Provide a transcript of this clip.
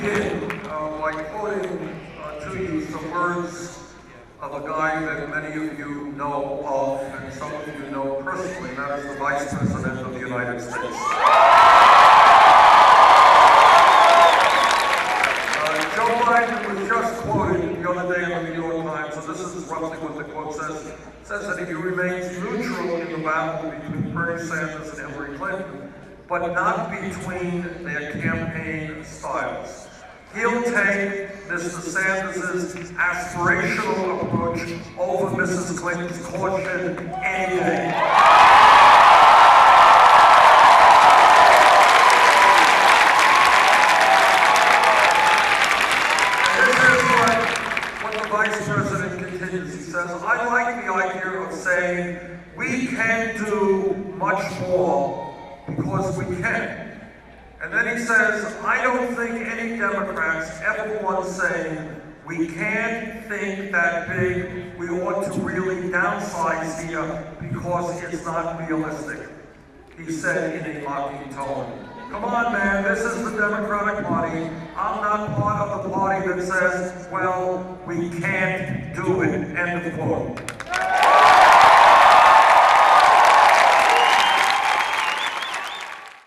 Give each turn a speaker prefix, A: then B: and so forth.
A: begin uh, by quoting uh, to you some words of a guy that many of you know of, and some of you know personally, and that is the Vice President of the United States. Uh, Joe Biden was just quoted the other day in the New York Times, and this is roughly what the quote says. It says that if he remains neutral in the battle between Bernie Sanders and Hillary Clinton, but not between their campaign styles. He'll take Mr. Sanders' aspirational approach over Mrs. Clinton's caution any day. And this is what, what the Vice President continues. He says, I like the idea of saying we can do much more because we can. And then he says, I don't think any Democrats ever once saying, we can't think that big, we ought to really downsize here because it's not realistic. He said in a mocking tone. Come on, man, this is the Democratic Party. I'm not part of the party that says, well, we can't do it, end of quote.